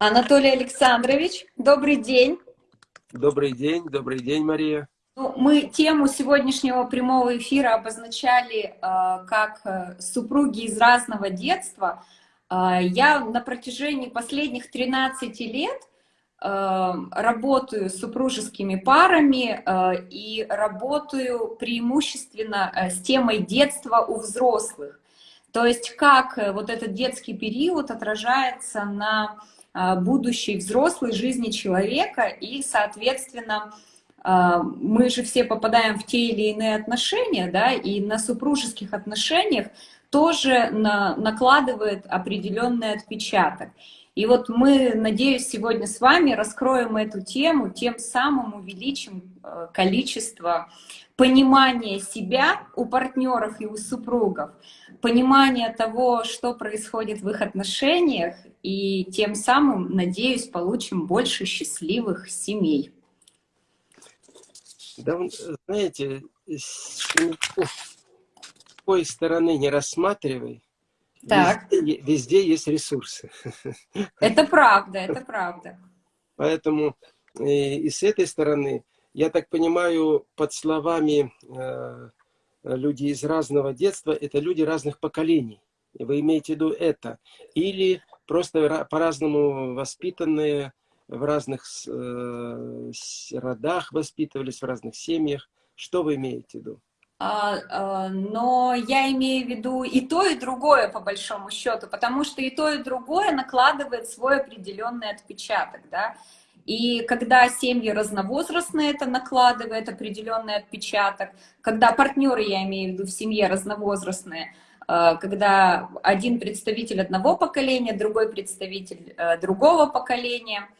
Анатолий Александрович, добрый день. Добрый день, добрый день, Мария. Ну, мы тему сегодняшнего прямого эфира обозначали э, как э, супруги из разного детства. Э, я на протяжении последних 13 лет э, работаю с супружескими парами э, и работаю преимущественно э, с темой детства у взрослых. То есть как э, вот этот детский период отражается на будущей взрослой жизни человека и, соответственно, а, мы же все попадаем в те или иные отношения, да, и на супружеских отношениях тоже на, накладывает определенный отпечаток. И вот мы, надеюсь, сегодня с вами раскроем эту тему, тем самым увеличим э, количество понимания себя у партнеров и у супругов, понимания того, что происходит в их отношениях, и тем самым, надеюсь, получим больше счастливых семей. Да, знаете, с какой стороны не рассматривай, так. Везде, везде есть ресурсы. Это правда, это правда. Поэтому и, э, и с этой стороны, я так понимаю, под словами э, люди из разного детства, это люди разных поколений. Вы имеете в виду это. Или просто по-разному воспитанные, в разных э, родах воспитывались, в разных семьях. Что вы имеете в виду? А, а, но я имею в виду и то, и другое, по большому счету, потому что и то, и другое накладывает свой определенный отпечаток, да. И когда семьи разновозрастные, это накладывает определенный отпечаток. Когда партнеры, я имею в виду, в семье разновозрастные, э, когда один представитель одного поколения, другой представитель э, другого поколения –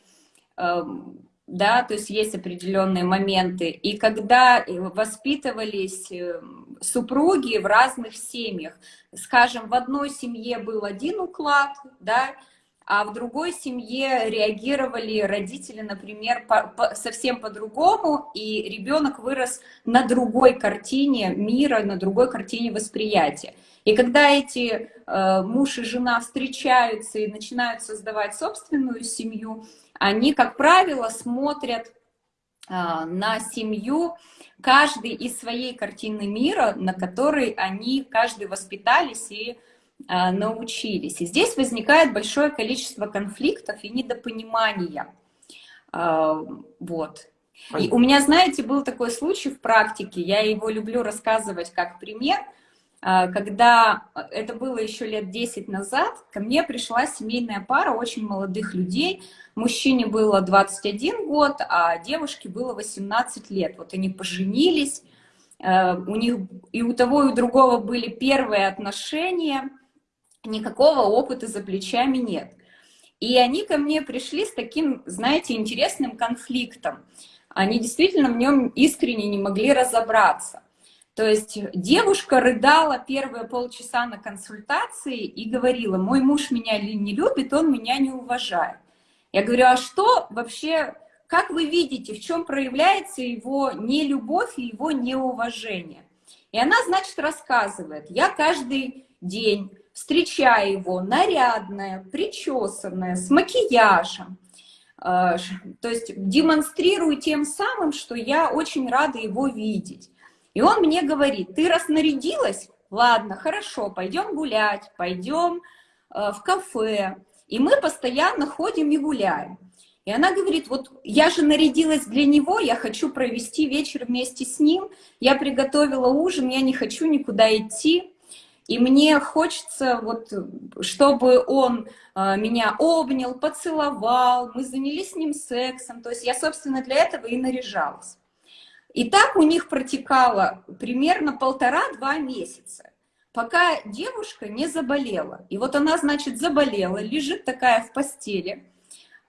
Эм, да, то есть есть определенные моменты. И когда воспитывались эм, супруги в разных семьях, скажем, в одной семье был один уклад, да, а в другой семье реагировали родители, например, по, по, совсем по-другому, и ребенок вырос на другой картине мира, на другой картине восприятия. И когда эти э, муж и жена встречаются и начинают создавать собственную семью, они, как правило, смотрят а, на семью каждый из своей картины мира, на которой они каждый воспитались и научились. И здесь возникает большое количество конфликтов и недопонимания. А, вот. И у меня, знаете, был такой случай в практике, я его люблю рассказывать как пример – а, когда это было еще лет 10 назад, ко мне пришла семейная пара очень молодых людей. Мужчине было 21 год, а девушке было 18 лет. Вот они поженились, у них и у того, и у другого были первые отношения, никакого опыта за плечами нет. И они ко мне пришли с таким, знаете, интересным конфликтом. Они действительно в нем искренне не могли разобраться. То есть девушка рыдала первые полчаса на консультации и говорила, мой муж меня не любит, он меня не уважает. Я говорю, а что вообще, как вы видите, в чем проявляется его нелюбовь и его неуважение? И она, значит, рассказывает, я каждый день встречаю его нарядная, причесанная, с макияжем, э, то есть демонстрирую тем самым, что я очень рада его видеть. И он мне говорит, ты раснарядилась? Ладно, хорошо, пойдем гулять, пойдем э, в кафе. И мы постоянно ходим и гуляем. И она говорит, вот я же нарядилась для него, я хочу провести вечер вместе с ним, я приготовила ужин, я не хочу никуда идти. И мне хочется, вот, чтобы он э, меня обнял, поцеловал, мы занялись с ним сексом. То есть я, собственно, для этого и наряжалась. И так у них протекало примерно полтора-два месяца, пока девушка не заболела. И вот она, значит, заболела, лежит такая в постели.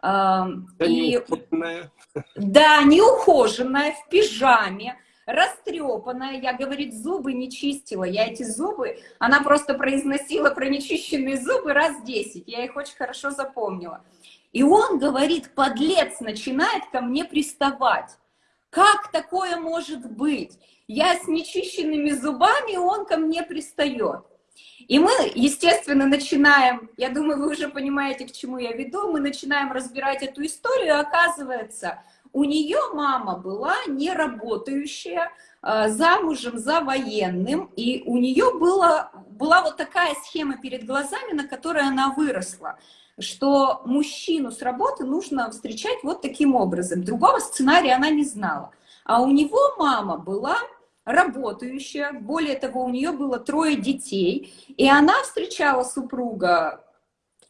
Да, и, неухоженная. Да, неухоженная, в пижаме, растрепанная. Я, говорит, зубы не чистила. Я эти зубы, она просто произносила про нечищенные зубы раз десять. Я их очень хорошо запомнила. И он, говорит, подлец, начинает ко мне приставать. Как такое может быть? Я с нечищенными зубами, он ко мне пристает. И мы, естественно, начинаем, я думаю, вы уже понимаете, к чему я веду, мы начинаем разбирать эту историю, оказывается, у нее мама была не работающая, а, замужем за военным, и у нее была, была вот такая схема перед глазами, на которой она выросла, что мужчину с работы нужно встречать вот таким образом. Другого сценария она не знала. А у него мама была работающая, более того, у нее было трое детей, и она встречала супруга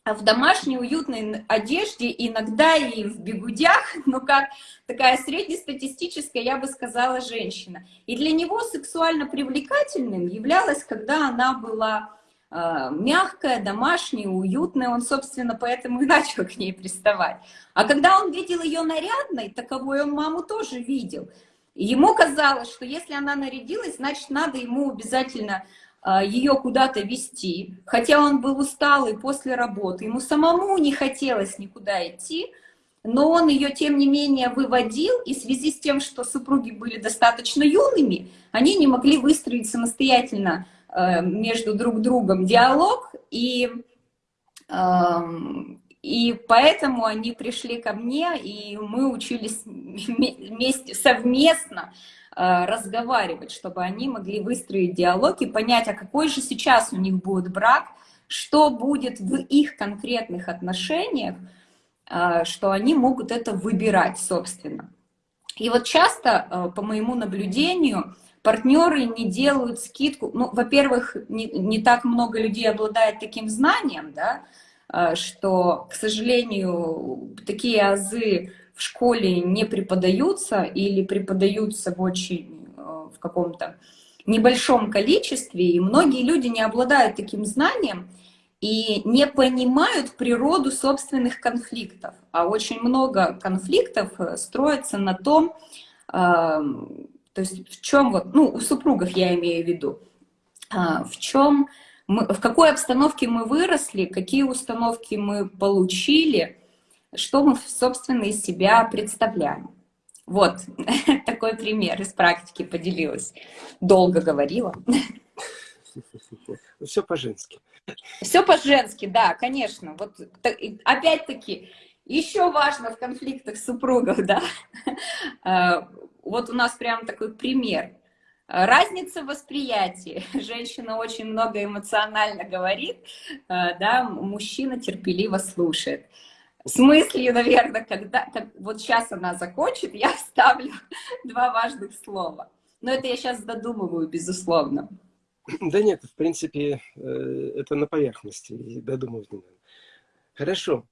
в домашней уютной одежде, иногда и в бегудях, но как такая среднестатистическая, я бы сказала, женщина. И для него сексуально привлекательным являлась, когда она была э, мягкая, домашняя, уютная, он, собственно, поэтому и начал к ней приставать. А когда он видел ее нарядной, таковой он маму тоже видел. Ему казалось, что если она нарядилась, значит, надо ему обязательно а, ее куда-то вести, хотя он был усталый после работы, ему самому не хотелось никуда идти, но он ее, тем не менее, выводил, и в связи с тем, что супруги были достаточно юными, они не могли выстроить самостоятельно э, между друг другом диалог, и, эм, и поэтому они пришли ко мне, и мы учились вместе, совместно Э, разговаривать, чтобы они могли выстроить диалог и понять, а какой же сейчас у них будет брак, что будет в их конкретных отношениях, э, что они могут это выбирать, собственно. И вот часто, э, по моему наблюдению, партнеры не делают скидку. Ну, во-первых, не, не так много людей обладает таким знанием, да, что, к сожалению, такие азы в школе не преподаются или преподаются в очень, э, в каком-то небольшом количестве, и многие люди не обладают таким знанием и не понимают природу собственных конфликтов. А очень много конфликтов э, строится на том, э, то есть в чем вот, ну, у супругов я имею в виду, в чем мы, в какой обстановке мы выросли, какие установки мы получили, что мы, собственно, из себя представляем. Вот такой пример из практики поделилась. Долго говорила. Все по-женски. Все по-женски, да, конечно. Вот опять-таки, еще важно в конфликтах супругов, да. А, вот у нас прям такой пример. Разница в восприятии. Женщина очень много эмоционально говорит, а, да, мужчина терпеливо слушает с мыслью, наверное, когда, как, вот сейчас она закончит, я вставлю два важных слова. Но это я сейчас додумываю, безусловно. Да нет, в принципе, э, это на поверхности, додумывать не надо. Хорошо.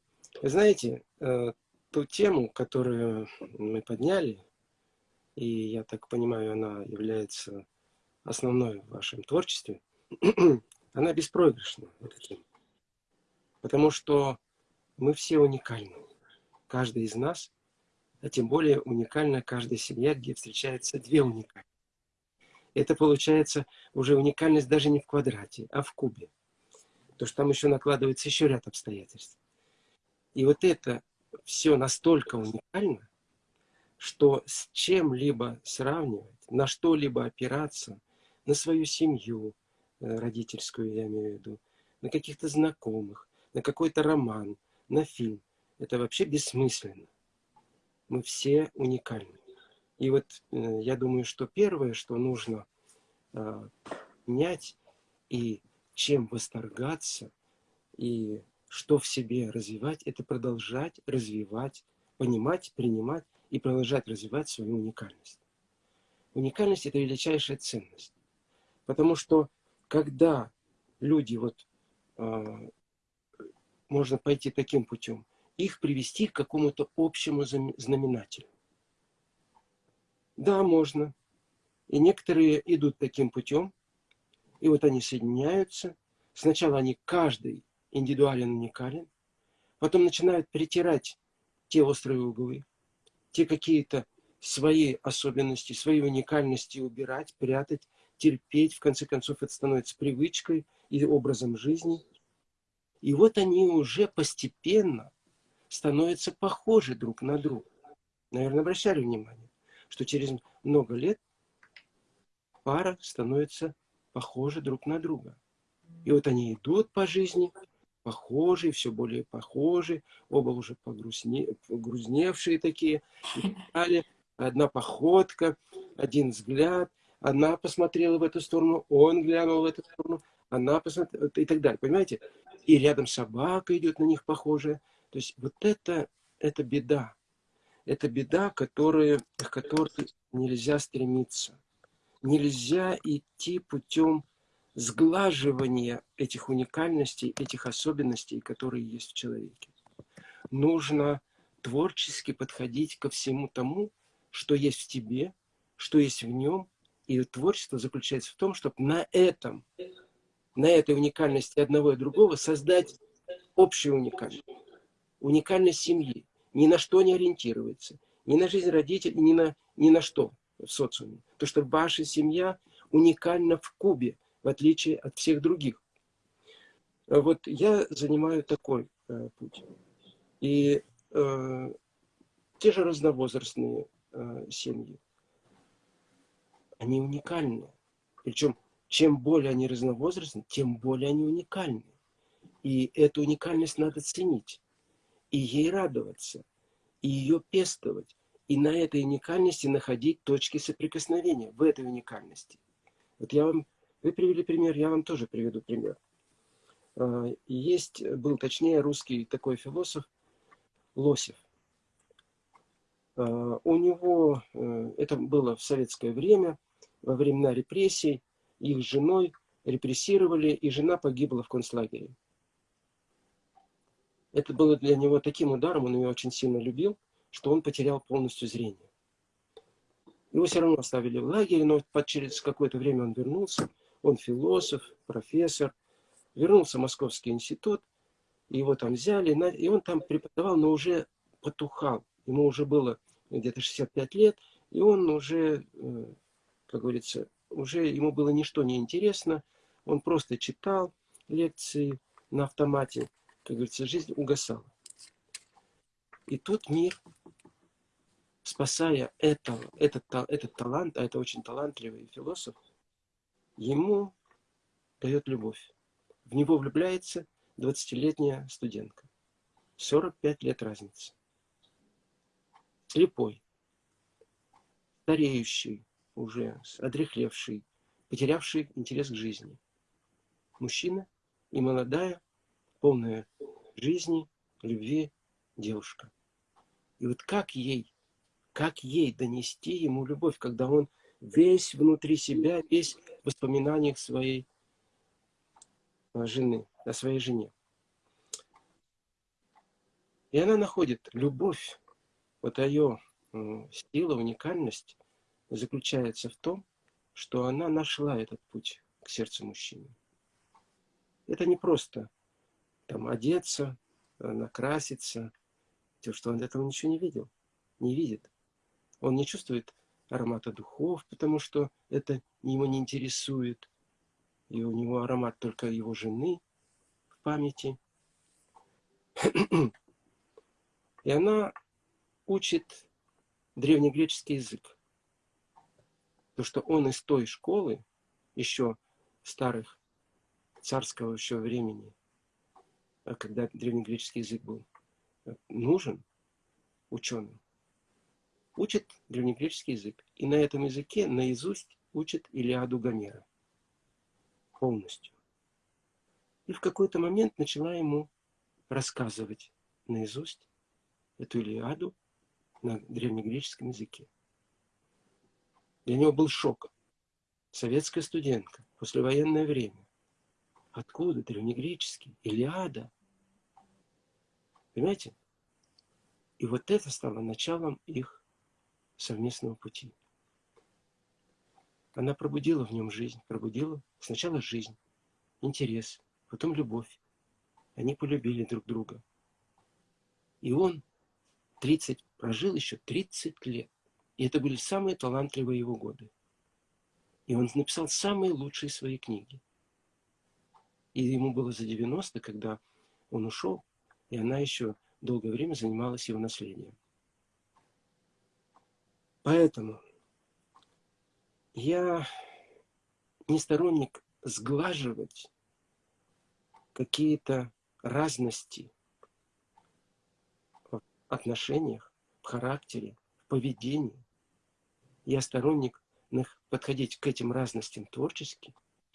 Знаете, э, ту тему, которую мы подняли, и я так понимаю, она является основной в вашем творчестве, она беспроигрышна, эта тема. Потому что мы все уникальны. Каждый из нас, а тем более уникальна каждая семья, где встречаются две уникальные. Это получается уже уникальность даже не в квадрате, а в кубе. То что там еще накладывается еще ряд обстоятельств. И вот это все настолько уникально, что с чем-либо сравнивать, на что-либо опираться, на свою семью э, родительскую, я имею в виду, на каких-то знакомых, на какой-то роман, на фильм. Это вообще бессмысленно. Мы все уникальны. И вот э, я думаю, что первое, что нужно менять и чем восторгаться, и что в себе развивать, это продолжать развивать, понимать, принимать и продолжать развивать свою уникальность. Уникальность – это величайшая ценность. Потому что когда люди вот э, можно пойти таким путем, их привести к какому-то общему знаменателю. Да, можно. И некоторые идут таким путем, и вот они соединяются. Сначала они каждый индивидуален, уникален, потом начинают притирать те острые углы, те какие-то свои особенности, свои уникальности убирать, прятать, терпеть. В конце концов, это становится привычкой и образом жизни – и вот они уже постепенно становятся похожи друг на друга. Наверное, обращали внимание, что через много лет пара становится похожа друг на друга. И вот они идут по жизни, похожие, все более похожие, оба уже погрузне, погрузневшие такие, и далее. Одна походка, один взгляд, она посмотрела в эту сторону, он глянул в эту сторону, она посмотрела, и так далее, понимаете? И рядом собака идет на них похожая. То есть вот это, это беда. Это беда, которая, к которой нельзя стремиться. Нельзя идти путем сглаживания этих уникальностей, этих особенностей, которые есть в человеке. Нужно творчески подходить ко всему тому, что есть в тебе, что есть в нем. И творчество заключается в том, чтобы на этом, на этой уникальности одного и другого создать общую уникальность. Уникальность семьи. Ни на что не ориентируется. Ни на жизнь родителей, ни на, ни на что в социуме. То, что ваша семья уникальна в Кубе, в отличие от всех других. Вот я занимаю такой э, путь. И э, те же разновозрастные э, семьи, они уникальны. Причем, чем более они разновозрастны, тем более они уникальны. И эту уникальность надо ценить, и ей радоваться, и ее пестовать и на этой уникальности находить точки соприкосновения, в этой уникальности. Вот я вам, вы привели пример, я вам тоже приведу пример. А, есть, был точнее русский такой философ Лосев. А, у него, э, это было в советское время, во времена репрессий, их женой репрессировали, и жена погибла в концлагере. Это было для него таким ударом, он ее очень сильно любил что он потерял полностью зрение. Его все равно оставили в лагере, но через какое-то время он вернулся. Он философ, профессор. Вернулся в Московский институт, его там взяли, и он там преподавал, но уже потухал. Ему уже было где-то 65 лет, и он уже, э, как говорится, уже ему было ничто не интересно. Он просто читал лекции на автомате. Как говорится, жизнь угасала. И тут мир спасая этого, этот, этот талант, а это очень талантливый философ, ему дает любовь. В него влюбляется 20-летняя студентка. 45 лет разницы. Слепой, стареющий, уже одрехлевший, потерявший интерес к жизни. Мужчина и молодая, полная жизни, любви девушка. И вот как ей как ей донести ему любовь, когда он весь внутри себя, весь воспоминаниях своей а, жены, о своей жене. И она находит любовь, вот ее сила, уникальность заключается в том, что она нашла этот путь к сердцу мужчины. Это не просто там одеться, накраситься, то, что он этого ничего не видел, не видит. Он не чувствует аромата духов, потому что это его не интересует. И у него аромат только его жены в памяти. И она учит древнегреческий язык. То, что он из той школы, еще старых, царского еще времени, а когда древнегреческий язык был нужен ученым, учит древнегреческий язык. И на этом языке наизусть учит Илиаду Гомера. Полностью. И в какой-то момент начала ему рассказывать наизусть эту Илиаду на древнегреческом языке. Для него был шок. Советская студентка, послевоенное время. Откуда древнегреческий? Илиада. Понимаете? И вот это стало началом их совместного пути. Она пробудила в нем жизнь, пробудила сначала жизнь, интерес, потом любовь. Они полюбили друг друга. И он 30, прожил еще 30 лет. И это были самые талантливые его годы. И он написал самые лучшие свои книги. И ему было за 90, когда он ушел, и она еще долгое время занималась его наследием. Поэтому я не сторонник сглаживать какие-то разности в отношениях, в характере, в поведении. Я сторонник подходить к этим разностям творчески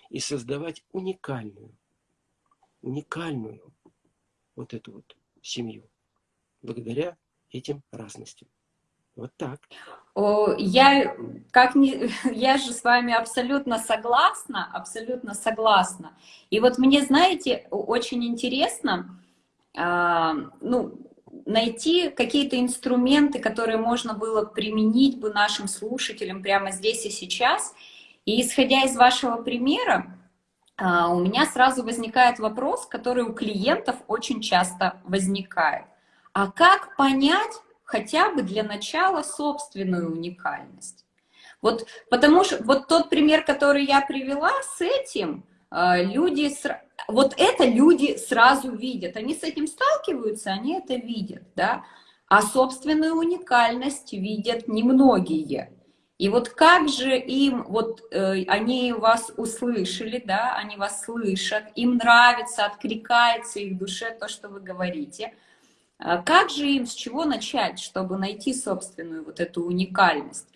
и создавать уникальную, уникальную вот эту вот семью благодаря этим разностям. Вот так. Я, как не, я же с вами абсолютно согласна, абсолютно согласна. И вот мне, знаете, очень интересно, а, ну, найти какие-то инструменты, которые можно было применить бы нашим слушателям прямо здесь и сейчас. И исходя из вашего примера, а, у меня сразу возникает вопрос, который у клиентов очень часто возникает. А как понять хотя бы для начала собственную уникальность? Вот потому что вот тот пример, который я привела с этим, а, люди, вот это люди сразу видят, они с этим сталкиваются, они это видят, да, а собственную уникальность видят немногие. И вот как же им, вот э, они вас услышали, да, они вас слышат, им нравится, откликается их душе то, что вы говорите. А как же им, с чего начать, чтобы найти собственную вот эту уникальность?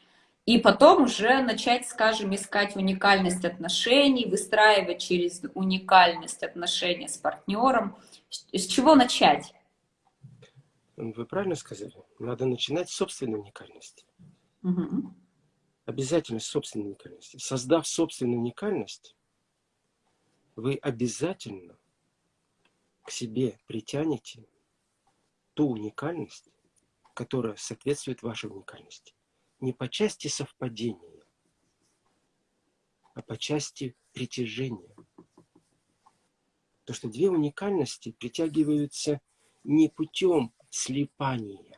И потом уже начать, скажем, искать уникальность отношений, выстраивать через уникальность отношения с партнером. С чего начать? Вы правильно сказали. Надо начинать с собственной уникальности. Угу. Обязательно с собственной уникальности. Создав собственную уникальность, вы обязательно к себе притянете ту уникальность, которая соответствует вашей уникальности не по части совпадения, а по части притяжения. То, что две уникальности притягиваются не путем слипания.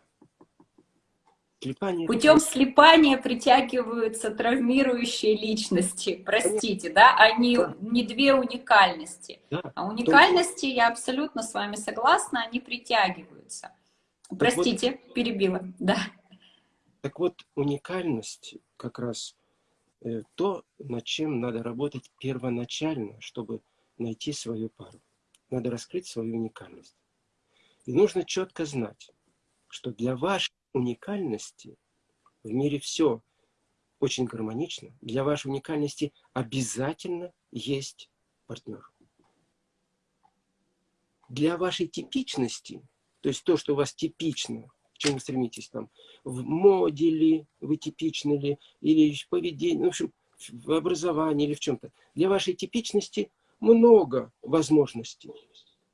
Слипания путем это... слипания притягиваются травмирующие личности, простите, да, а не, да. не две уникальности. Да. А уникальности, Только... я абсолютно с вами согласна, они притягиваются. Простите, вот... перебила, да. Так вот, уникальность как раз э, то, над чем надо работать первоначально, чтобы найти свою пару. Надо раскрыть свою уникальность. И нужно четко знать, что для вашей уникальности в мире все очень гармонично. Для вашей уникальности обязательно есть партнер. Для вашей типичности, то есть то, что у вас типично к чему стремитесь там, в моде ли, вы типичны ли, или в поведении, ну, в общем, в образовании или в чем-то. Для вашей типичности много возможностей.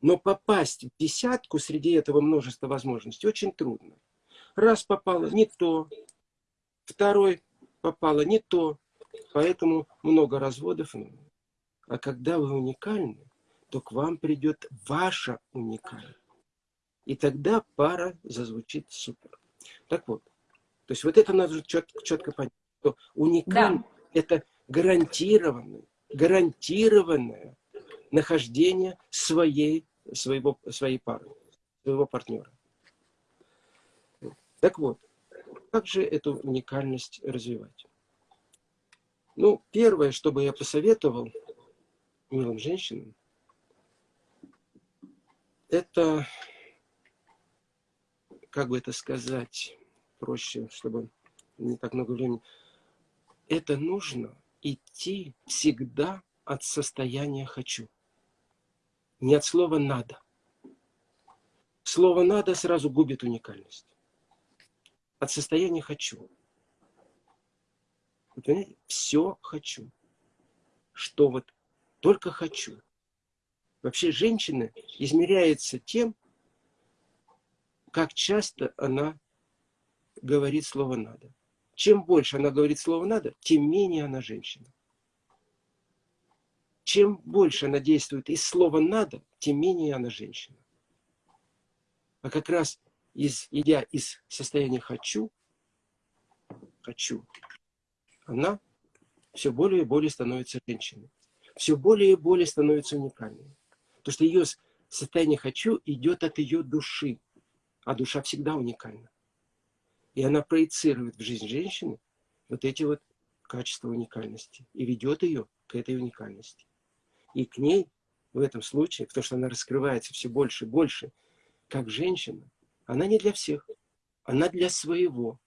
Но попасть в десятку среди этого множества возможностей очень трудно. Раз попало не то, второй попало не то, поэтому много разводов. А когда вы уникальны, то к вам придет ваша уникальность. И тогда пара зазвучит супер. Так вот, то есть вот это надо четко, четко понять, что уникальность да. это гарантированное, гарантированное нахождение своей, своего, своей пары, своего партнера. Так вот, как же эту уникальность развивать? Ну, первое, что бы я посоветовал милым женщинам, это как бы это сказать проще, чтобы не так много времени. Это нужно идти всегда от состояния «хочу». Не от слова «надо». Слово «надо» сразу губит уникальность. От состояния «хочу». Вы понимаете? Все хочу. Что вот только хочу. Вообще женщина измеряется тем, как часто она говорит слово «надо». Чем больше она говорит слово «надо», тем менее она женщина. Чем больше она действует из слова «надо», тем менее она женщина. А как раз из, идя из состояния «хочу», «хочу», она все более и более становится женщиной. Все более и более становится уникальной. Потому что ее состояние «хочу» идет от ее души. А душа всегда уникальна. И она проецирует в жизнь женщины вот эти вот качества уникальности и ведет ее к этой уникальности. И к ней в этом случае, потому что она раскрывается все больше и больше, как женщина, она не для всех, она для своего,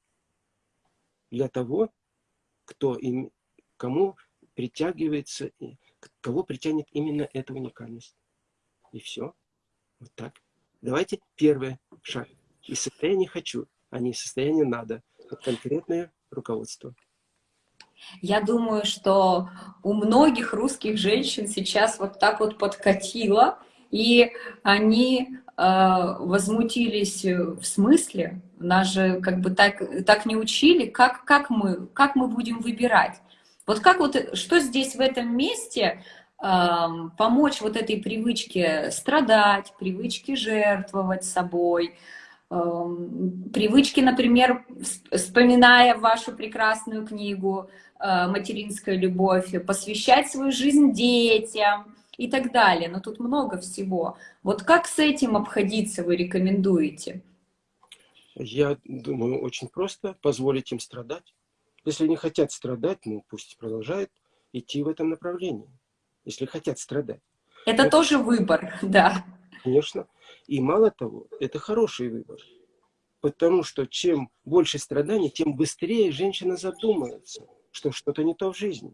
для того, кто им, кому притягивается, кого притянет именно эта уникальность. И все. Вот так. Давайте первый шаг. Из состояния «хочу», а не из состояния «надо». Вот конкретное руководство. Я думаю, что у многих русских женщин сейчас вот так вот подкатило, и они возмутились в смысле, нас же как бы так, так не учили, как, как, мы, как мы будем выбирать. Вот как вот, что здесь в этом месте э, помочь вот этой привычке страдать, привычке жертвовать собой, Эм, привычки, например, вспоминая вашу прекрасную книгу э, «Материнская любовь», посвящать свою жизнь детям и так далее. Но тут много всего. Вот как с этим обходиться вы рекомендуете? Я думаю, очень просто позволить им страдать. Если не хотят страдать, ну пусть продолжают идти в этом направлении. Если хотят страдать. Это Но... тоже выбор, да. Конечно. И мало того, это хороший выбор. Потому что чем больше страданий, тем быстрее женщина задумается, что что-то не то в жизни.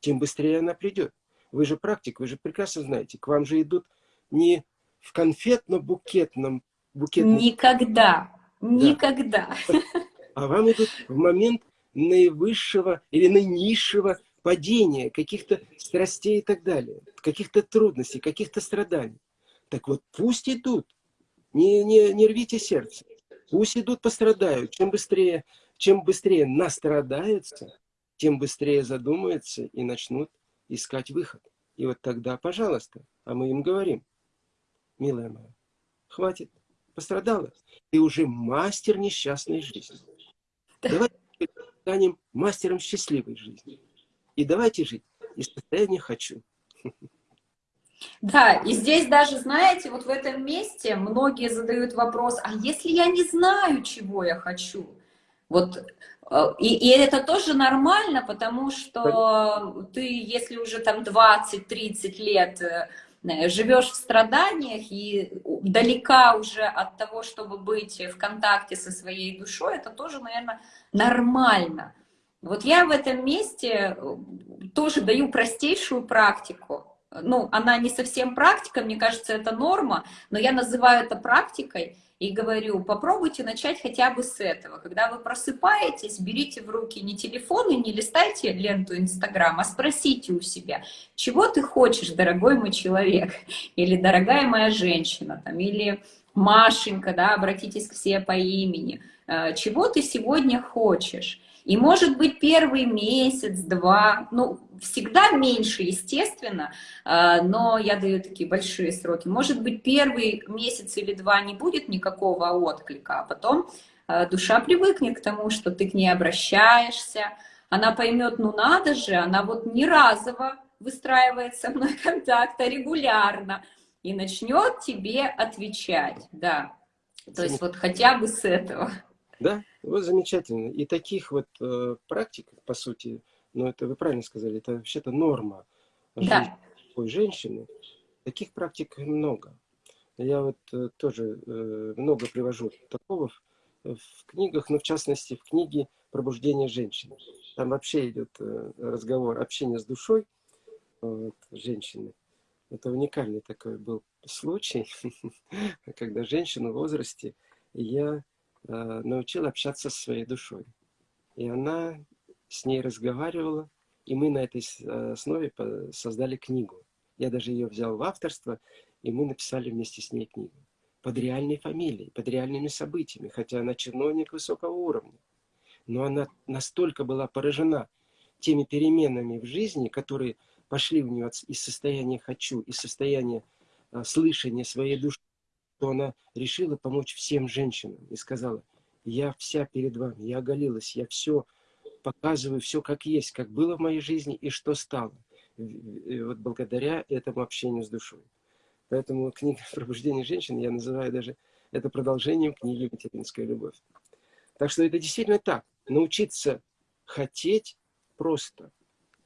Тем быстрее она придет. Вы же практик, вы же прекрасно знаете, к вам же идут не в конфетно-букетном... Букетном... Никогда, да. никогда. А вам идут в момент наивысшего или наинизшего падения, каких-то страстей и так далее, каких-то трудностей, каких-то страданий. Так вот, пусть идут, не, не, не рвите сердце. Пусть идут, пострадают. Чем быстрее, чем быстрее настрадаются, тем быстрее задумаются и начнут искать выход. И вот тогда, пожалуйста, а мы им говорим, милая моя, хватит, пострадала. Ты уже мастер несчастной жизни. Давайте станем мастером счастливой жизни. И давайте жить из состояния «хочу». Да, и здесь даже, знаете, вот в этом месте многие задают вопрос, а если я не знаю, чего я хочу? Вот, и, и это тоже нормально, потому что ты, если уже там 20-30 лет э, живешь в страданиях и далека уже от того, чтобы быть в контакте со своей душой, это тоже, наверное, нормально. Вот я в этом месте э, тоже даю простейшую практику. Ну, она не совсем практика, мне кажется, это норма, но я называю это практикой и говорю, попробуйте начать хотя бы с этого. Когда вы просыпаетесь, берите в руки не телефон и не листайте ленту Инстаграм, а спросите у себя, чего ты хочешь, дорогой мой человек, или дорогая моя женщина, там, или Машенька, да, обратитесь к себе по имени, э, чего ты сегодня хочешь. И может быть первый месяц, два, ну, всегда меньше, естественно, а, но я даю такие большие сроки. Может быть первый месяц или два не будет никакого отклика, а потом а, душа привыкнет к тому, что ты к ней обращаешься, она поймет, ну надо же, она вот не разово выстраивает со мной контакт, а регулярно, и начнет тебе отвечать, да. То есть вот хотя бы с этого. Да, вот замечательно. И таких вот э, практик, по сути, ну это вы правильно сказали, это вообще-то норма да. такой женщины. Таких практик много. Я вот э, тоже э, много привожу такого в, в книгах, но в частности в книге «Пробуждение женщины». Там вообще идет э, разговор, общение с душой вот, женщины. Это уникальный такой был случай, когда женщина в возрасте, я Э, научил общаться со своей душой. И она с ней разговаривала, и мы на этой э, основе создали книгу. Я даже ее взял в авторство, и мы написали вместе с ней книгу. Под реальной фамилией, под реальными событиями, хотя она чиновник высокого уровня. Но она настолько была поражена теми переменами в жизни, которые пошли в нее из состояния «хочу», из состояния э, слышания своей души, что она решила помочь всем женщинам и сказала, я вся перед вами, я оголилась, я все показываю, все как есть, как было в моей жизни и что стало. И вот благодаря этому общению с душой. Поэтому книга «Пробуждение женщин» я называю даже это продолжением книги «Материнская любовь». Так что это действительно так. Научиться хотеть просто.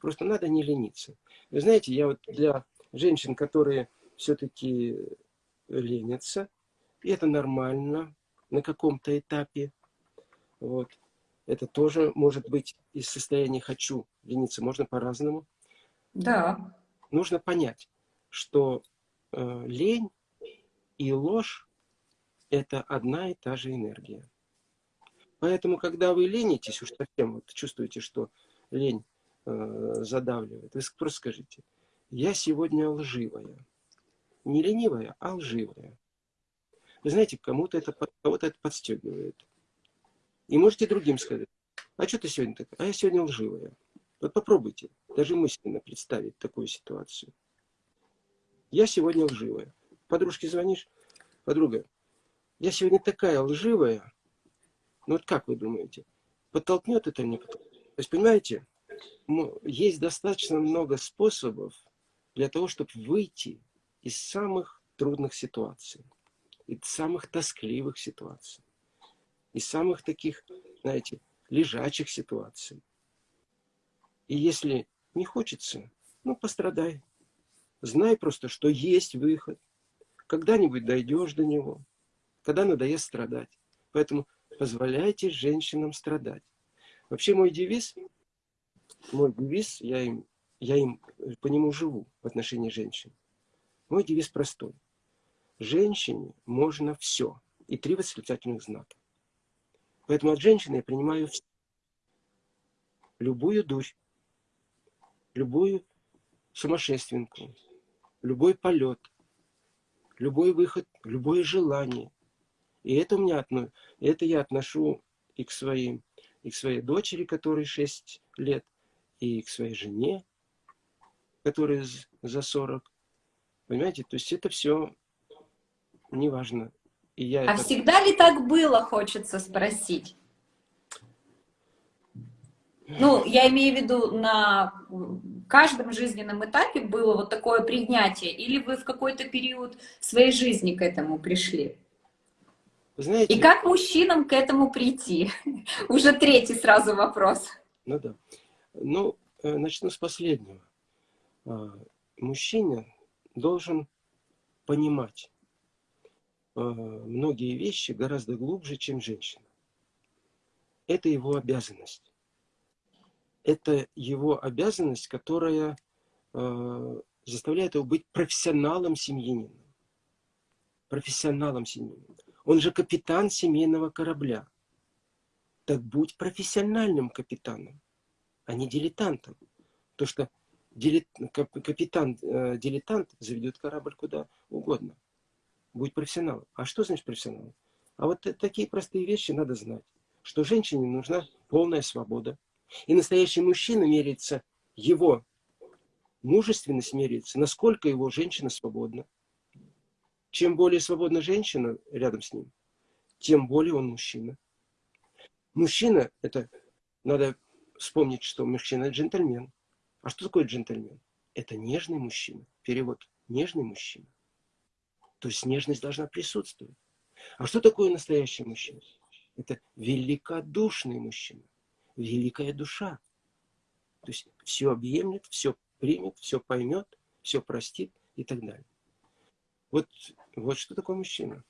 Просто надо не лениться. Вы знаете, я вот для женщин, которые все-таки ленятся. И это нормально на каком-то этапе. Вот. Это тоже может быть из состояния «хочу». Лениться можно по-разному. Да. Нужно понять, что э, лень и ложь – это одна и та же энергия. Поэтому, когда вы ленитесь, уж совсем вот чувствуете, что лень э, задавливает, вы просто скажите, я сегодня лживая. Не ленивая, а лживая. Вы знаете, кому-то это, кого-то это подстегивает. И можете другим сказать, а что ты сегодня такая? А я сегодня лживая. Вот попробуйте даже мысленно представить такую ситуацию. Я сегодня лживая. Подружке звонишь, подруга, я сегодня такая лживая. Ну вот как вы думаете, подтолкнет это мне? То есть, понимаете, есть достаточно много способов для того, чтобы выйти из самых трудных ситуаций, из самых тоскливых ситуаций, из самых таких, знаете, лежачих ситуаций. И если не хочется, ну, пострадай. Знай просто, что есть выход. Когда-нибудь дойдешь до него, когда надоест страдать. Поэтому позволяйте женщинам страдать. Вообще мой девиз, мой девиз, я им, я им по нему живу в отношении женщин. Мой девиз простой. Женщине можно все. И три восклицательных знака. Поэтому от женщины я принимаю все. любую дурь, любую сумасшественку, любой полет, любой выход, любое желание. И это у меня это я отношу и к своим, и к своей дочери, которой 6 лет, и к своей жене, которой за 40. Понимаете, то есть это все неважно. И я а это... всегда ли так было, хочется спросить? Ну, я имею в виду, на каждом жизненном этапе было вот такое принятие, или вы в какой-то период своей жизни к этому пришли? Знаете, И как мужчинам к этому прийти? Уже третий сразу вопрос. Ну да. Ну, э, начну с последнего. А, мужчина должен понимать э, многие вещи гораздо глубже, чем женщина. Это его обязанность это его обязанность, которая э, заставляет его быть профессионалом семьянином. Профессионалом семьянином. Он же капитан семейного корабля. Так будь профессиональным капитаном, а не дилетантом. То, что капитан-дилетант э, заведет корабль куда угодно. Будь профессионалом. А что значит профессионалом? А вот такие простые вещи надо знать. Что женщине нужна полная свобода, и настоящий мужчина меряется его мужественность меряется, насколько его женщина свободна. Чем более свободна женщина рядом с ним, тем более он мужчина. Мужчина, это надо вспомнить, что мужчина джентльмен. А что такое джентльмен? Это нежный мужчина. Перевод нежный мужчина. То есть нежность должна присутствовать. А что такое настоящий мужчина? Это великодушный мужчина великая душа. То есть все объемлет, все примет, все поймет, все простит и так далее. Вот, вот что такое мужчина.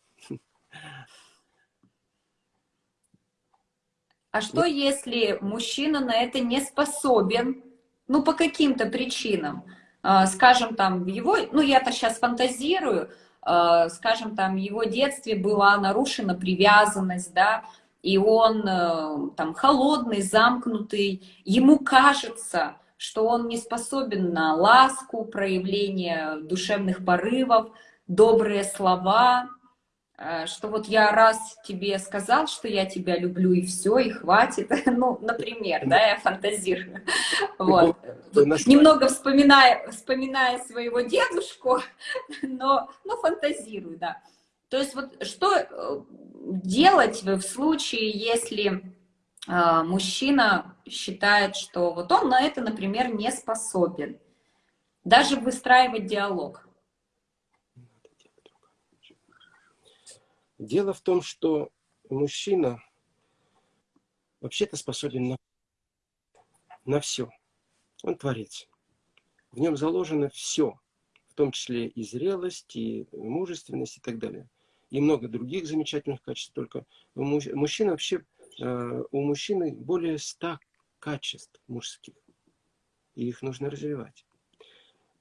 А что вот. если мужчина на это не способен, ну, по каким-то причинам? А, скажем, там, в его, ну, я-то сейчас фантазирую, а, скажем, там, в его детстве была нарушена привязанность, да, и он э, там холодный, замкнутый, ему кажется, что он не способен на ласку, проявление душевных порывов, добрые слова, что вот я раз тебе сказал, что я тебя люблю, и все, и хватит. Ну, например, да, я фантазирую. Вот. Немного вспоминая, вспоминая своего дедушку, но, но фантазирую, да. То есть вот что э, делать в случае, если э, мужчина считает, что вот он на это, например, не способен? Даже выстраивать диалог. Дело в том, что мужчина вообще-то способен на, на все. Он творец. В нем заложено все. том числе и зрелость, и мужественность, и так далее. И много других замечательных качеств. Только у мужчин вообще, э, у мужчины более ста качеств мужских. И их нужно развивать.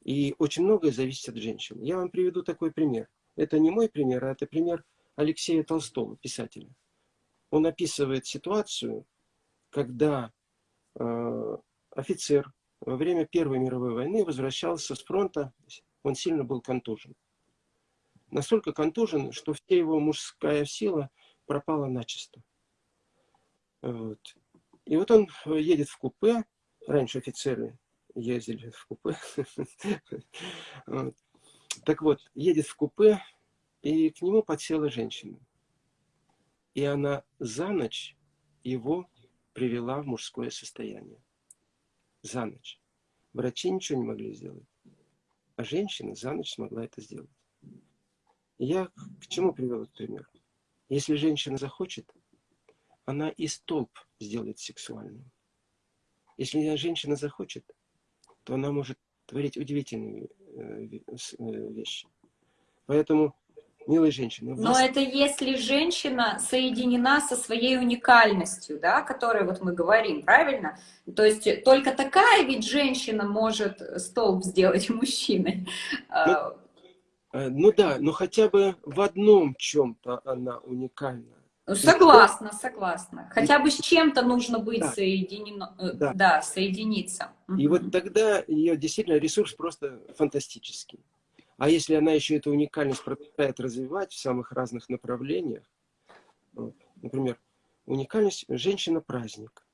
И очень многое зависит от женщин. Я вам приведу такой пример. Это не мой пример, а это пример Алексея Толстого, писателя. Он описывает ситуацию, когда э, офицер во время Первой мировой войны возвращался с фронта, он сильно был контужен. Настолько контужен, что вся его мужская сила пропала начисто. Вот. И вот он едет в купе, раньше офицеры ездили в купе. Так вот, едет в купе, и к нему подсела женщина. И она за ночь его привела в мужское состояние за ночь. Врачи ничего не могли сделать. А женщина за ночь смогла это сделать. я к чему привел этот пример? Если женщина захочет, она и столб сделает сексуальным. Если женщина захочет, то она может творить удивительные э, э, вещи. Поэтому милые женщины. Но вас... это если женщина соединена со своей уникальностью, да, о которой вот мы говорим, правильно? То есть только такая ведь женщина может столб сделать мужчиной. Ну, э, ну да, но хотя бы в одном чем-то она уникальна. Согласна, согласна. Хотя бы с чем-то нужно быть да. соединено, э, да. да, соединиться. И угу. вот тогда ее действительно ресурс просто фантастический. А если она еще эту уникальность продолжает развивать в самых разных направлениях, вот, например, уникальность женщина-праздник.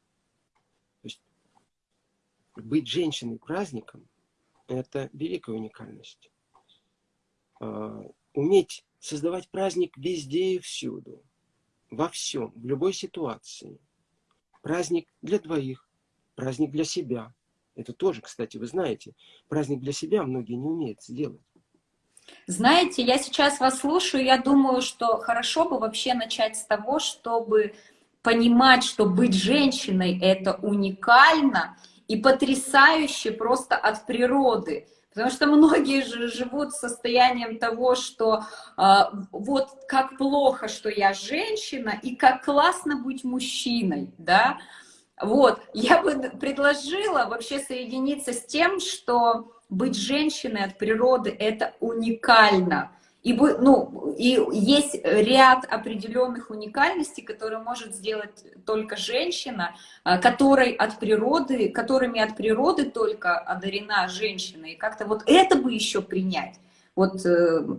То есть быть женщиной-праздником – это великая уникальность. А, уметь создавать праздник везде и всюду, во всем, в любой ситуации. Праздник для двоих, праздник для себя. Это тоже, кстати, вы знаете, праздник для себя многие не умеют сделать. Знаете, я сейчас вас слушаю, я думаю, что хорошо бы вообще начать с того, чтобы понимать, что быть женщиной — это уникально и потрясающе просто от природы. Потому что многие же живут состоянием того, что э, вот как плохо, что я женщина, и как классно быть мужчиной, да. Вот, я бы предложила вообще соединиться с тем, что быть женщиной от природы — это уникально. И, ну, и есть ряд определенных уникальностей, которые может сделать только женщина, а, которой от природы, которыми от природы только одарена женщина. И как-то вот это бы еще принять. Вот э,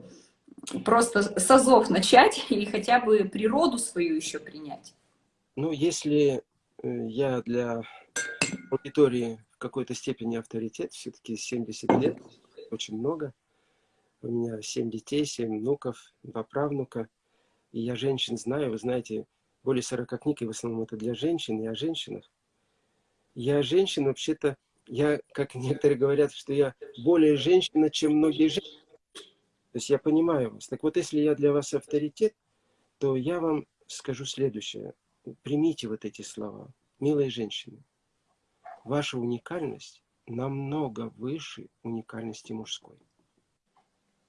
просто с азов начать и хотя бы природу свою еще принять. Ну, если э, я для аудитории какой-то степени авторитет, все-таки 70 лет, очень много. У меня 7 детей, 7 внуков, 2 правнука. И я женщин знаю, вы знаете, более 40 книг, и в основном это для женщин, и о женщинах. Я женщина, вообще-то, я, как некоторые говорят, что я более женщина, чем многие женщины. То есть я понимаю вас. Так вот, если я для вас авторитет, то я вам скажу следующее. Примите вот эти слова. Милые женщины, ваша уникальность намного выше уникальности мужской.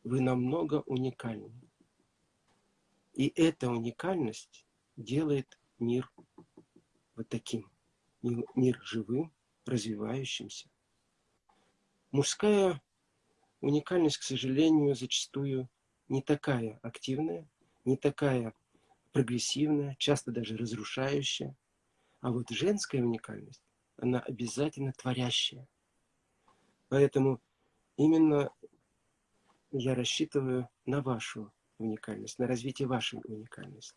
Вы намного уникальны. И эта уникальность делает мир вот таким. Мир живым, развивающимся. Мужская уникальность, к сожалению, зачастую не такая активная, не такая прогрессивная, часто даже разрушающая. А вот женская уникальность она обязательно творящая. Поэтому именно я рассчитываю на вашу уникальность, на развитие вашей уникальности.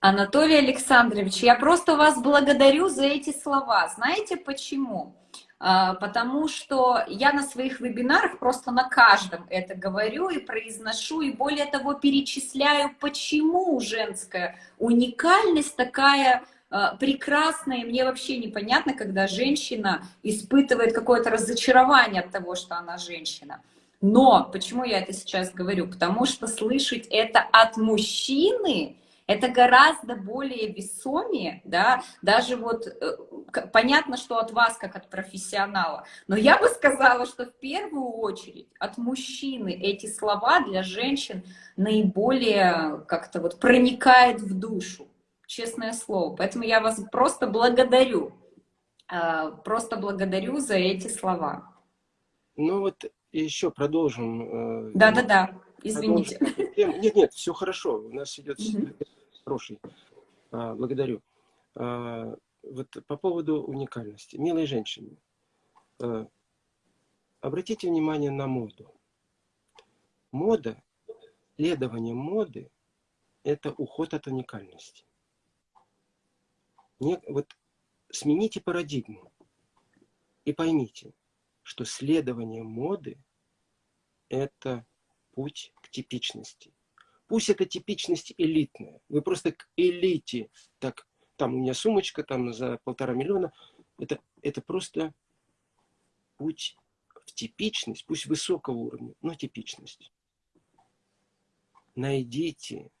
Анатолий Александрович, я просто вас благодарю за эти слова. Знаете почему? А, потому что я на своих вебинарах просто на каждом это говорю и произношу, и более того перечисляю, почему женская уникальность такая прекрасно, и мне вообще непонятно, когда женщина испытывает какое-то разочарование от того, что она женщина. Но почему я это сейчас говорю? Потому что слышать это от мужчины, это гораздо более весомее, да, даже вот э, понятно, что от вас, как от профессионала, но я бы сказала, что в первую очередь от мужчины эти слова для женщин наиболее как-то вот проникает в душу, честное слово. Поэтому я вас просто благодарю, э, просто благодарю за эти слова. Ну вот еще продолжим. Э, Да-да-да, извините. Продолжим. Нет, нет, все хорошо, у нас идет хороший. А, благодарю. А, вот по поводу уникальности. Милые женщины, а, обратите внимание на моду. Мода, следование моды – это уход от уникальности. Не, вот смените парадигму и поймите, что следование моды – это путь к типичности. Пусть эта типичность элитная. Вы просто к элите. Так, там у меня сумочка там за полтора миллиона. Это, это просто путь в типичность, пусть высокого уровня, но типичность. Найдите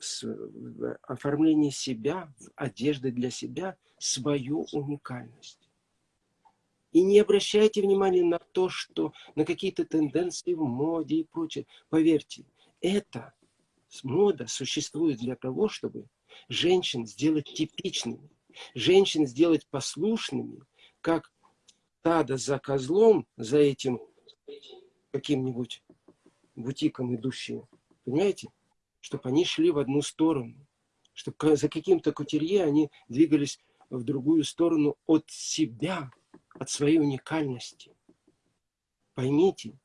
в оформлении себя, в одежде для себя свою уникальность. И не обращайте внимания на то, что на какие-то тенденции в моде и прочее. Поверьте, эта мода существует для того, чтобы женщин сделать типичными, женщин сделать послушными, как стадо за козлом, за этим каким-нибудь бутиком идущие. Понимаете? Чтобы они шли в одну сторону. Чтобы за каким-то кутерье они двигались в другую сторону от себя, от своей уникальности. Поймите,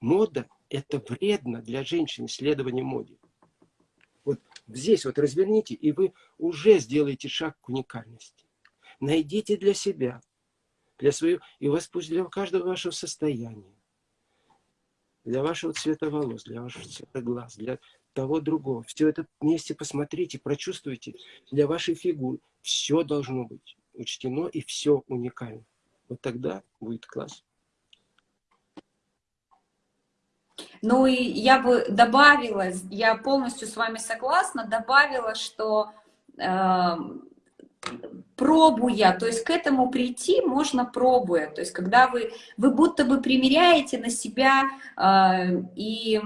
мода это вредно для женщин, исследование моде. Вот здесь вот разверните, и вы уже сделаете шаг к уникальности. Найдите для себя, для своего, и у вас пусть для каждого вашего состояния, для вашего цвета волос, для вашего цвета глаз, для того другого. Все это вместе посмотрите, прочувствуйте. Для вашей фигуры все должно быть учтено и все уникально. Вот тогда будет класс. Ну и я бы добавила, я полностью с вами согласна, добавила, что э, пробуя, то есть к этому прийти можно пробуя, то есть когда вы, вы будто бы примеряете на себя э, и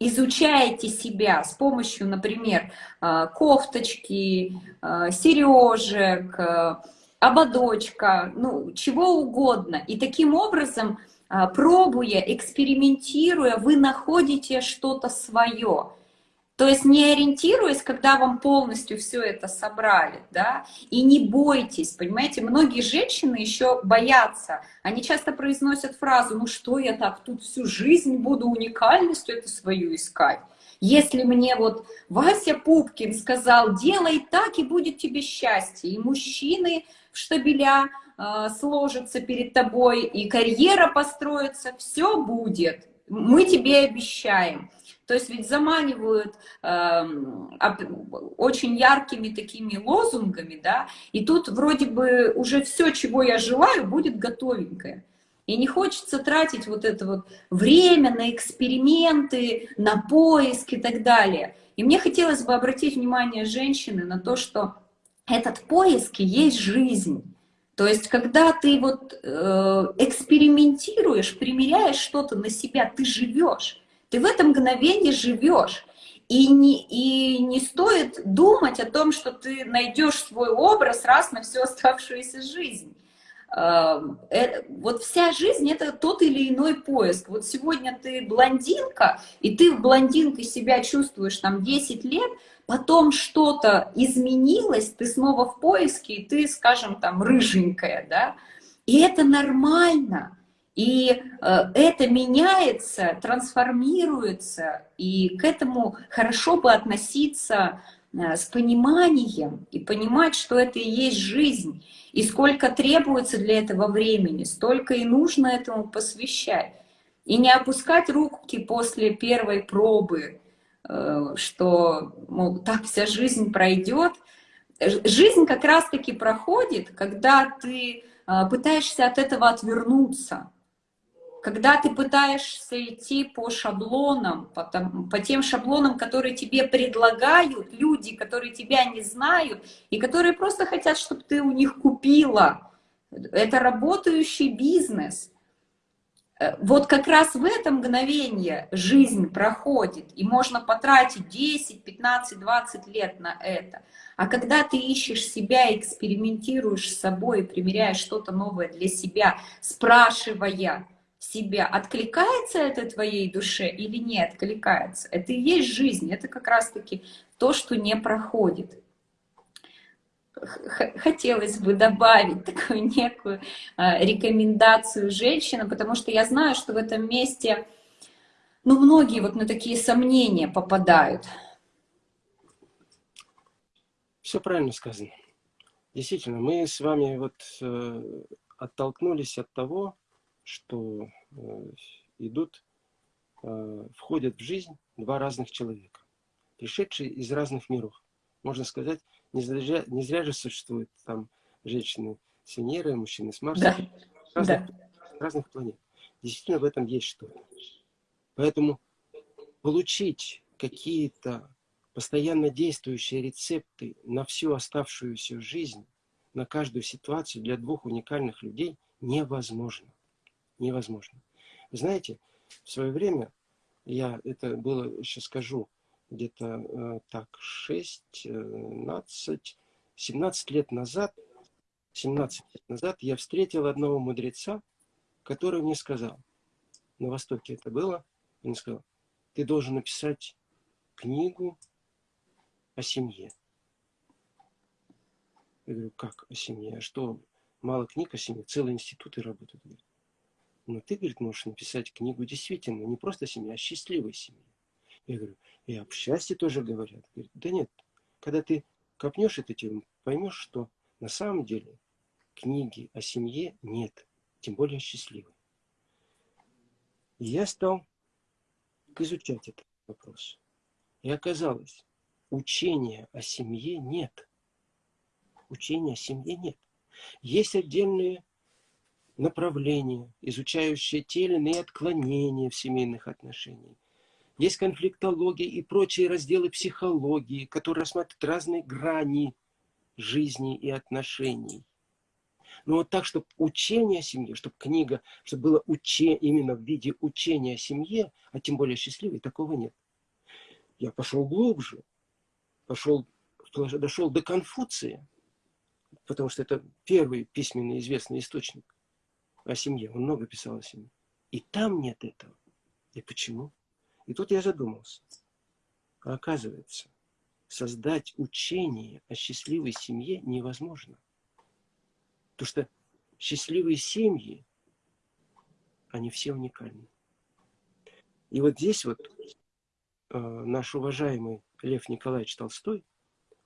изучаете себя с помощью, например, э, кофточки, э, сережек, э, ободочка, ну, чего угодно. И таким образом а, пробуя, экспериментируя, вы находите что-то свое. То есть не ориентируясь, когда вам полностью все это собрали, да, и не бойтесь, понимаете, многие женщины еще боятся, они часто произносят фразу, ну что я так тут всю жизнь буду уникальностью это свою искать. Если мне вот Вася Пупкин сказал, делай так и будет тебе счастье, и мужчины в штабеля Э, сложится перед тобой, и карьера построится, все будет. Мы тебе обещаем. То есть ведь заманивают э, очень яркими такими лозунгами, да, и тут вроде бы уже все, чего я желаю, будет готовенькое. И не хочется тратить вот это вот время на эксперименты, на поиск и так далее. И мне хотелось бы обратить внимание женщины на то, что этот поиск и есть жизнь. То есть, когда ты вот э, экспериментируешь, примеряешь что-то на себя, ты живешь, ты в этом мгновении живешь. И не, и не стоит думать о том, что ты найдешь свой образ раз на всю оставшуюся жизнь. Э, э, вот вся жизнь это тот или иной поиск. Вот сегодня ты блондинка, и ты в блондинкой себя чувствуешь там 10 лет, потом что-то изменилось, ты снова в поиске, и ты, скажем, там, рыженькая, да, и это нормально, и э, это меняется, трансформируется, и к этому хорошо бы относиться э, с пониманием и понимать, что это и есть жизнь, и сколько требуется для этого времени, столько и нужно этому посвящать. И не опускать руки после первой пробы, что мол, так вся жизнь пройдет. Жизнь как раз-таки проходит, когда ты э, пытаешься от этого отвернуться. когда ты пытаешься идти по шаблонам, по, там, по тем шаблонам, которые тебе предлагают люди, которые тебя не знают, и которые просто хотят, чтобы ты у них купила. Это работающий бизнес. Э, вот как раз в это мгновение жизнь проходит, и можно потратить 10, 15, 20 лет на это. А когда ты ищешь себя, экспериментируешь с собой, примеряешь что-то новое для себя, спрашивая себя, откликается это твоей душе или не откликается, это и есть жизнь, это как раз-таки то, что не проходит хотелось бы добавить такую некую а, рекомендацию женщинам, потому что я знаю, что в этом месте, ну, многие вот на такие сомнения попадают. Все правильно сказано. Действительно, мы с вами вот э, оттолкнулись от того, что э, идут, э, входят в жизнь два разных человека, пришедшие из разных миров. Можно сказать, не зря, не зря же существуют там женщины с Венеры, мужчины с Марса, да. разных, да. разных планет. Действительно, в этом есть что-то. Поэтому получить какие-то постоянно действующие рецепты на всю оставшуюся жизнь, на каждую ситуацию для двух уникальных людей невозможно. Невозможно. Знаете, в свое время, я это было, сейчас скажу, где-то э, так 16, 17 лет назад, 17 лет назад я встретил одного мудреца, который мне сказал, на Востоке это было, он сказал, ты должен написать книгу о семье. Я говорю, как о семье? А что, мало книг о семье? Целые институты работают. Но ты, говорит, можешь написать книгу действительно, не просто о семье, а счастливой семье. Я говорю, и об счастье тоже говорят. Говорит, да нет, когда ты копнешь эту тему, поймешь, что на самом деле книги о семье нет, тем более счастливой. И я стал изучать этот вопрос. И оказалось, учения о семье нет. Учения о семье нет. Есть отдельные направления, изучающие те или иные отклонения в семейных отношениях есть конфликтология и прочие разделы психологии, которые рассматривают разные грани жизни и отношений. Но вот так, чтобы учение о семье, чтобы книга, чтобы было учение именно в виде учения о семье, а тем более счастливой, такого нет. Я пошел глубже, пошел, дошел до Конфуция, потому что это первый письменный известный источник о семье. Он много писал о семье. И там нет этого. И почему? И тут я задумался. А оказывается, создать учение о счастливой семье невозможно. Потому что счастливые семьи, они все уникальны. И вот здесь вот э, наш уважаемый Лев Николаевич Толстой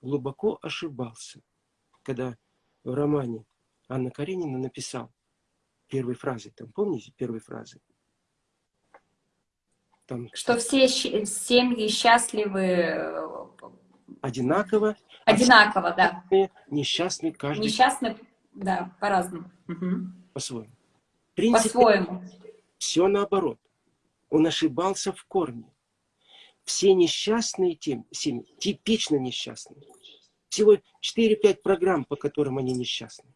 глубоко ошибался, когда в романе Анна Каренина написал первой фразой, там помните первой фразы? Там, что все семьи счастливы э, одинаково. Одинаково, да. Несчастный каждый. Несчастный, да, по-разному. Угу. По-своему. По-своему. Все наоборот. Он ошибался в корне. Все несчастные тем, семьи, типично несчастные. Всего 4-5 программ, по которым они несчастны.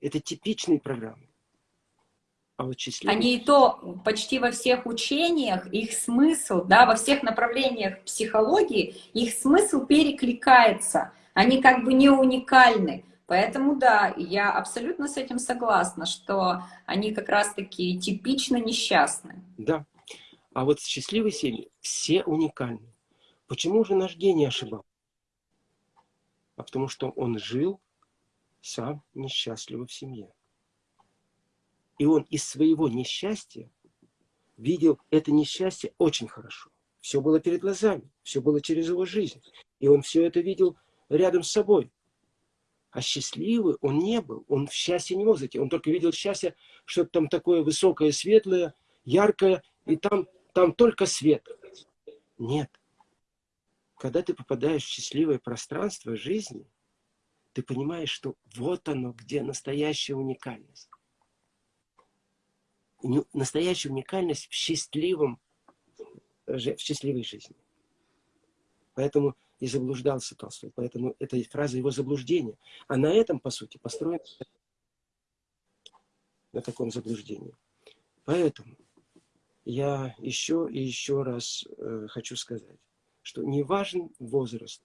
Это типичные программы. Они и то почти во всех учениях, их смысл, да, во всех направлениях психологии, их смысл перекликается. Они как бы не уникальны. Поэтому да, я абсолютно с этим согласна, что они как раз-таки типично несчастны. Да. А вот счастливые семьи все уникальны. Почему же наш гений ошибал? А потому что он жил сам несчастливо в семье. И он из своего несчастья видел это несчастье очень хорошо. Все было перед глазами, все было через его жизнь. И он все это видел рядом с собой. А счастливый он не был, он в счастье не мог зайти. Он только видел счастье, что там такое высокое, светлое, яркое, и там, там только свет. Нет. Когда ты попадаешь в счастливое пространство жизни, ты понимаешь, что вот оно, где настоящая уникальность. Настоящая уникальность в счастливом, в счастливой жизни. Поэтому и заблуждался Толстой. Поэтому эта фраза его заблуждения. А на этом, по сути, построен на таком заблуждении. Поэтому я еще и еще раз э, хочу сказать, что не важен возраст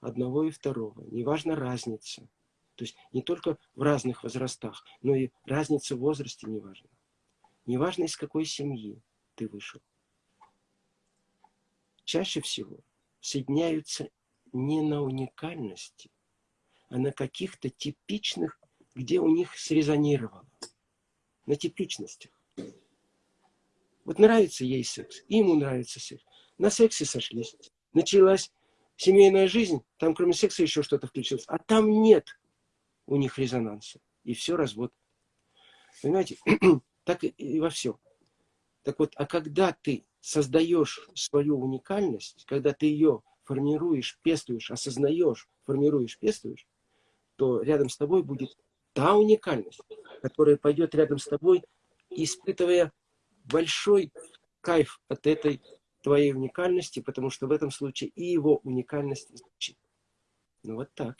одного и второго, не важна разница. То есть не только в разных возрастах, но и разница в возрасте не важна. Не важно, из какой семьи ты вышел. Чаще всего соединяются не на уникальности, а на каких-то типичных, где у них срезонировало. На типичностях. Вот нравится ей секс, ему нравится секс. На сексе сошлись. Началась семейная жизнь, там кроме секса еще что-то включилось. А там нет у них резонанса. И все, развод. Понимаете? так и во всем. Так вот, а когда ты создаешь свою уникальность, когда ты ее формируешь, пестуешь, осознаешь, формируешь, пестуешь, то рядом с тобой будет та уникальность, которая пойдет рядом с тобой, испытывая большой кайф от этой твоей уникальности, потому что в этом случае и его уникальность звучит. Ну вот так.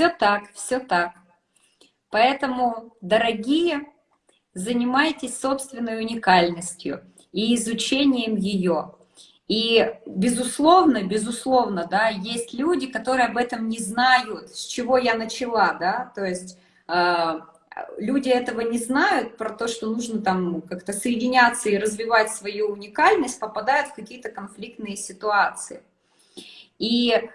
Все так, все так. Поэтому, дорогие, занимайтесь собственной уникальностью и изучением ее. И, безусловно, безусловно, да, есть люди, которые об этом не знают, с чего я начала, да, то есть э, люди этого не знают, про то, что нужно там как-то соединяться и развивать свою уникальность, попадают в какие-то конфликтные ситуации. И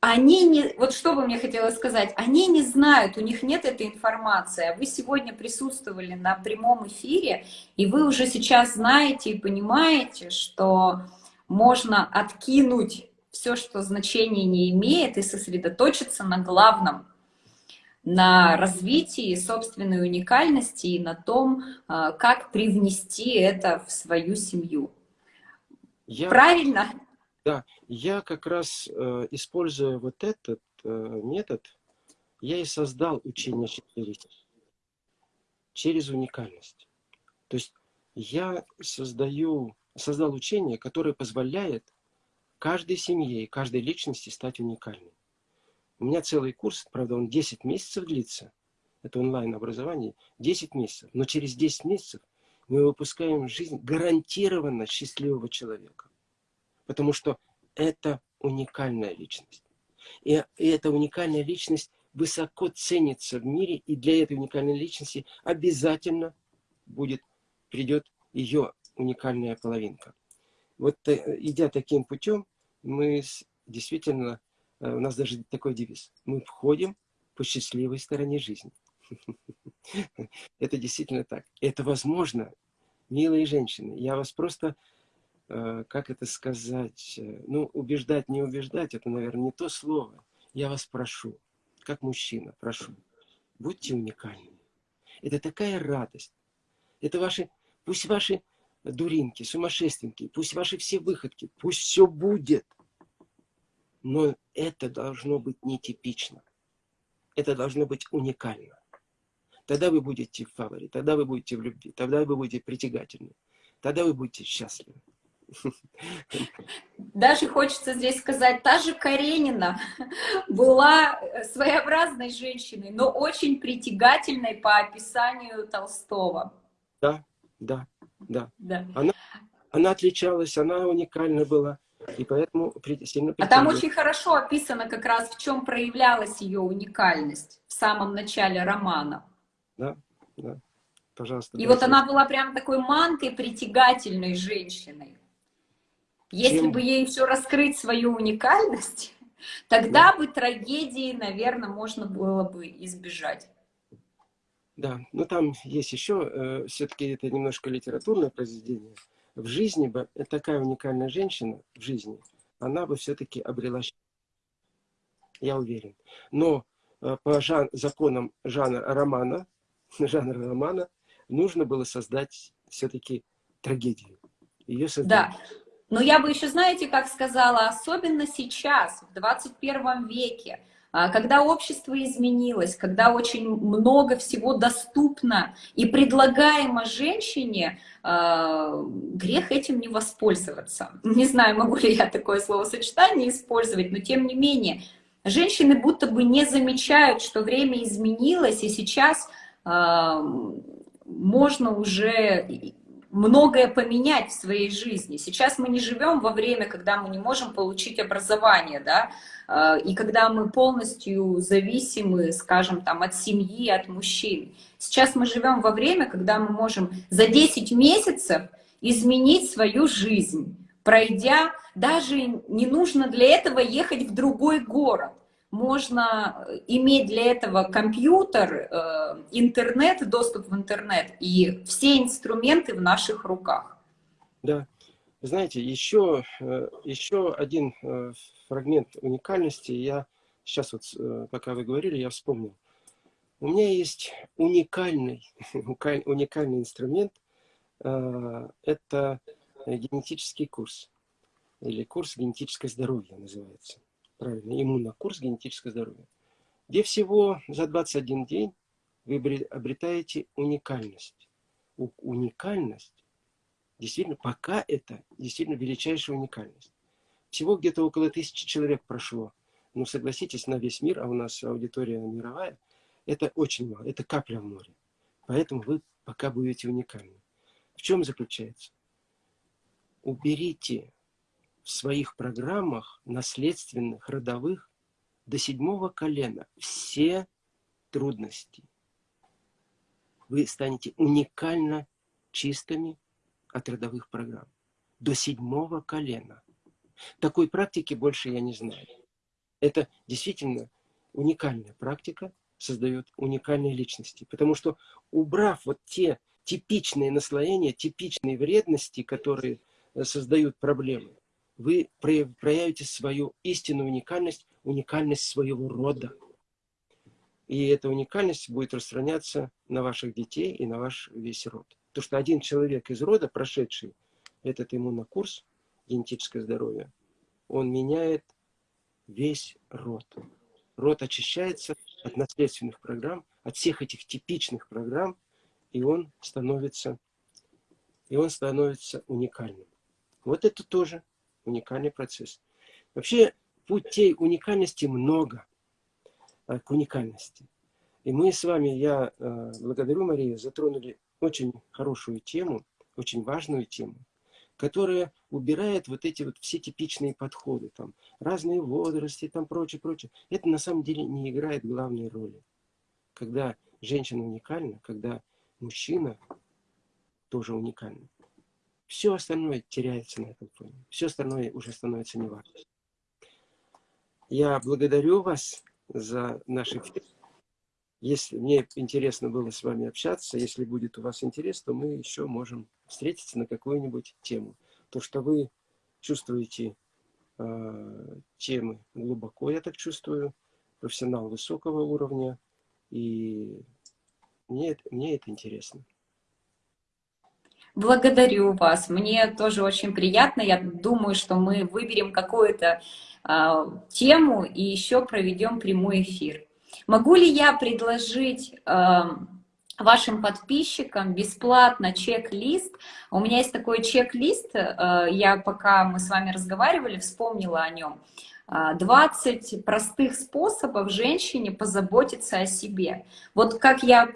они не, вот что бы мне хотелось сказать, они не знают, у них нет этой информации, а вы сегодня присутствовали на прямом эфире, и вы уже сейчас знаете и понимаете, что можно откинуть все, что значения не имеет, и сосредоточиться на главном, на развитии собственной уникальности и на том, а, как привнести это в свою семью. Я... Правильно? Да, я как раз, э, используя вот этот э, метод, я и создал учение счастливости через уникальность. То есть я создаю, создал учение, которое позволяет каждой семье и каждой личности стать уникальной. У меня целый курс, правда, он 10 месяцев длится. Это онлайн-образование, 10 месяцев. Но через 10 месяцев мы выпускаем жизнь гарантированно счастливого человека. Потому что это уникальная личность. И, эта уникальная личность высоко ценится в мире, и для этой уникальной личности обязательно будет, придет ее уникальная половинка. Вот э, идя таким путем, мы действительно, э, у нас даже такой девиз, мы входим по счастливой стороне жизни. Это действительно так. Это возможно, милые женщины. Я вас просто как это сказать, э, ну, убеждать, не убеждать, это, наверное, не то слово. Я вас прошу, как мужчина, прошу, будьте уникальными. Это такая радость. Это ваши, пусть ваши дуринки, сумасшественники, пусть ваши все выходки, пусть все будет. Но это должно быть нетипично. Это должно быть уникально. Тогда вы будете в фаворе, тогда вы будете в любви, тогда вы будете притягательны, тогда вы будете счастливы. Даже хочется здесь сказать, та же Каренина была своеобразной женщиной, но очень притягательной по описанию Толстого. Да, да, да. да. Она, она отличалась, она уникальна была. И поэтому сильно А там очень хорошо описано как раз, в чем проявлялась ее уникальность в самом начале романа. Да, да. Пожалуйста. И вот она была прям такой манкой притягательной женщиной. Если Чем... бы ей все раскрыть свою уникальность, тогда да. бы трагедии, наверное, можно было бы избежать. Да, но там есть еще, э, все-таки это немножко литературное произведение. В жизни бы такая уникальная женщина в жизни, она бы все-таки обрела Я уверен. Но э, по жан законам жанра романа, жанра романа, нужно было создать все-таки трагедию. Ее создать. Да. Но я бы еще, знаете, как сказала, особенно сейчас, в 21 веке, А когда общество изменилось, когда очень много всего доступно и предлагаемо женщине, а, грех этим не воспользоваться. Не знаю, могу ли я такое словосочетание использовать, но тем не менее, женщины будто бы не замечают, что время изменилось, и сейчас а, можно уже многое поменять в своей жизни. Сейчас мы не живем во время, когда мы не можем получить образование, да, э, и когда мы полностью зависимы, скажем, там, от семьи, от мужчин. Сейчас мы живем во время, когда мы можем за 10 месяцев изменить свою жизнь, пройдя, даже не нужно для этого ехать в другой город можно э, иметь для этого компьютер, э, интернет, доступ в интернет и все инструменты в наших руках. Да. Знаете, еще, э, еще один фрагмент уникальности, я сейчас вот, пока вы говорили, я вспомнил. У меня есть уникальный, уникальный инструмент, это генетический курс, или курс генетическое здоровье называется правильно, иммунокурс генетическое здоровье, где всего за 21 день вы обретаете уникальность. Уникальность, действительно, пока это действительно величайшая уникальность. Всего где-то около тысячи человек прошло. Но согласитесь, на весь мир, а у нас аудитория мировая, это очень мало, это капля в море. Поэтому вы пока будете уникальны. В чем заключается? Уберите в своих программах наследственных, родовых до седьмого колена все трудности. Вы станете уникально чистыми от родовых программ. До седьмого колена. Такой практики больше я не знаю. Это действительно уникальная практика, создает уникальные личности. Потому что убрав вот те типичные наслоения, типичные вредности, которые э, создают проблемы, вы проявите свою истинную уникальность, уникальность своего рода. И эта уникальность будет распространяться на ваших детей и на ваш весь род. Потому что один человек из рода, прошедший этот иммунокурс генетическое здоровье, он меняет весь род. Род очищается от наследственных программ, от всех этих типичных программ, и он становится, и он становится уникальным. Вот это тоже уникальный процесс. Вообще путей уникальности много, а, к уникальности. И мы с вами, я а, благодарю Марию, затронули очень хорошую тему, очень важную тему, которая убирает вот эти вот все типичные подходы, там, разные возрасты, там, прочее, прочее. Это на самом деле не играет главной роли. Когда женщина уникальна, когда мужчина тоже уникальный. Все остальное теряется на этом фоне. Все остальное уже становится неважно. Я благодарю вас за наш эфир. Если мне интересно было с вами общаться, если будет у вас интерес, то мы еще можем встретиться на какую-нибудь тему. То, что вы чувствуете э, темы глубоко, я так чувствую, профессионал высокого уровня, и мне, мне это интересно. Благодарю вас. Мне тоже очень приятно. Я думаю, что мы выберем какую-то э, тему и еще проведем прямой эфир. Могу ли я предложить э, вашим подписчикам бесплатно чек-лист? У меня есть такой чек-лист, э, я пока мы с вами разговаривали, вспомнила о нем. 20 простых способов женщине позаботиться о себе. Вот как я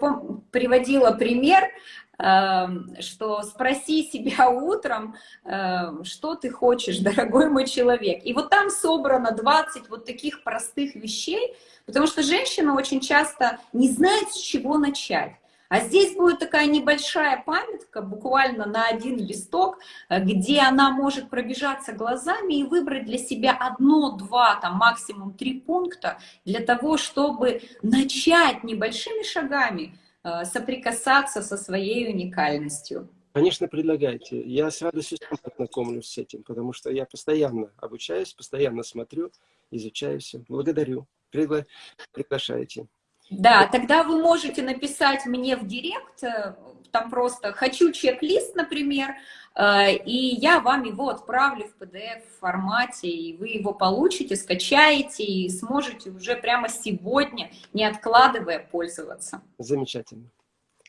приводила пример, что спроси себя утром, эм, что ты хочешь, дорогой мой человек. И вот там собрано 20 вот таких простых вещей, потому что женщина очень часто не знает, с чего начать. А здесь будет такая небольшая памятка, буквально на один листок, э, где она может пробежаться глазами и выбрать для себя одно, два, там максимум три пункта для того, чтобы начать небольшими шагами соприкасаться со своей уникальностью? Конечно, предлагайте. Я с радостью познакомлюсь с этим, потому что я постоянно обучаюсь, постоянно смотрю, изучаю все. Благодарю. Пригла... Приглашайте. Да, тогда вы можете написать мне в директ, э, там просто «хочу чек-лист», например, э, и я вам его отправлю в PDF-формате, и вы его получите, скачаете и сможете уже прямо сегодня, не откладывая, пользоваться. Замечательно.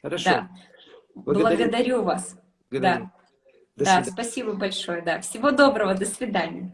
Хорошо. Да. Благодарю, Благодарю вас. Благодарю. Да. да, спасибо большое. Да. Всего доброго, до свидания.